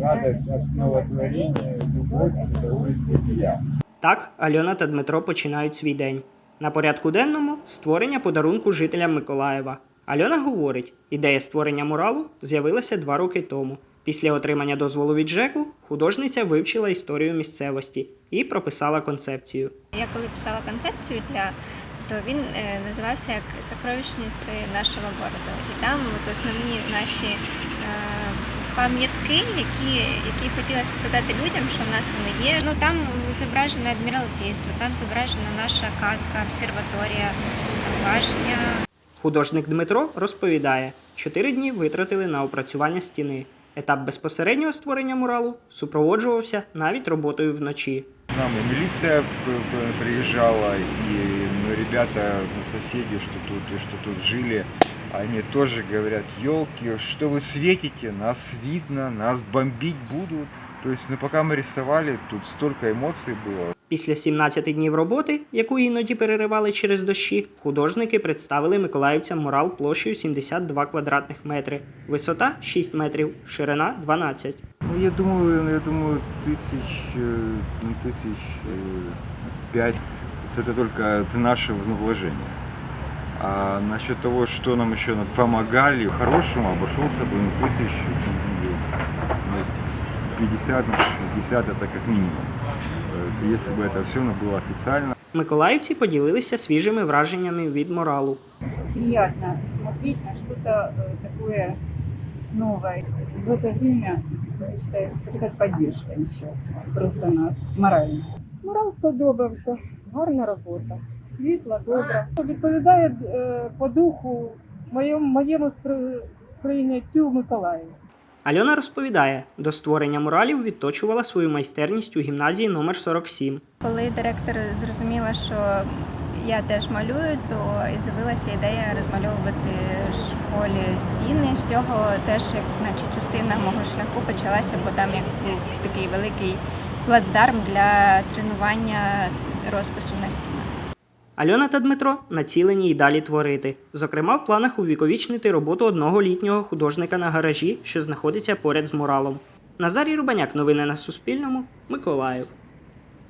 радость основотворения, любовь, удовольствие я. Так Альона та Дмитро починають свій день. На порядку денному створення подарунку жителям Миколаєва. Альона говорить, ідея створення муралу з'явилася два роки тому. Після отримання дозволу від ЖЕКу художниця вивчила історію місцевості і прописала концепцію. Я коли писала концепцію для то він е, називався як сокровищниці нашого города. І там от основні наші е, пам'ятки, які, які хотілося показати людям, що в нас вони є. Ну там зображено адміралтейство, там зображена наша казка, обсерваторія, башня. Художник Дмитро розповідає, чотири дні витратили на опрацювання стіни. Етап безпосереднього створення муралу супроводжувався навіть роботою вночі К нам и милиция п- п- приезжала, и ну, ребята, ну, соседи, что тут, и что тут жили, они тоже говорят, елки, что вы светите, нас видно, нас бомбить будут. То есть, ну пока мы рисовали, тут столько эмоций было. Після 17 днів роботи, яку іноді переривали через дощі, художники представили миколаївцям мурал площею 72 квадратних метри, висота 6 метрів, ширина 12. Ну, я думаю, ну, я думаю, тысяч, э, ну, тысяч э, пять. Это только это наше ну, вложение. А насчет того, что нам еще на- помогали, хорошему обошелся бы ну, тысяч ну, 50, ну, 60 это как минимум. Э, Если бы это все было официально. Миколаївці поділилися свіжими враженнями від муралу. приятно смотреть на что-то э, такое новое. В это время, я считаю, это как поддержка еще просто нас морально. Морал сподобався, гарна робота, світла, добра. Відповідає е, по духу моєму, моєму спри- сприйняттю Миколаєва. Альона розповідає, до створення муралів відточувала свою майстерність у гімназії номер 47. Коли директор зрозуміла, що я теж малюю, то і з'явилася ідея розмальовувати в школі стіни. З цього теж як наче частина мого шляху почалася, бо там як був такий великий плацдарм для тренування розпису на стінах. Альона та Дмитро націлені й далі творити. Зокрема, в планах увіковічнити роботу одного літнього художника на гаражі, що знаходиться поряд з муралом. Назарій Рубаняк. Новини на Суспільному. Миколаїв.